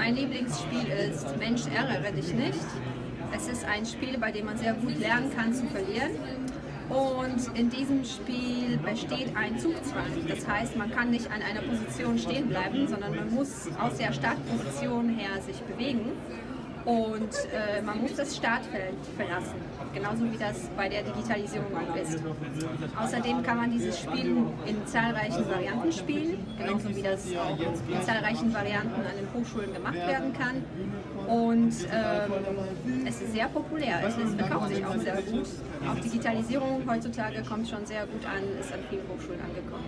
Mein Lieblingsspiel ist Mensch, ärgere dich nicht. Es ist ein Spiel, bei dem man sehr gut lernen kann zu verlieren. Und in diesem Spiel besteht ein Zugzwang. Das heißt, man kann nicht an einer Position stehen bleiben, sondern man muss aus der Startposition her sich bewegen und äh, man muss das Startfeld verlassen, genauso wie das bei der Digitalisierung auch ist. Außerdem kann man dieses Spiel in zahlreichen Varianten spielen, genauso wie das auch in zahlreichen Varianten an den Hochschulen gemacht werden kann. Und ähm, es ist sehr populär, es ist, verkauft sich auch sehr gut. Auch Digitalisierung heutzutage kommt schon sehr gut an, ist an vielen Hochschulen angekommen.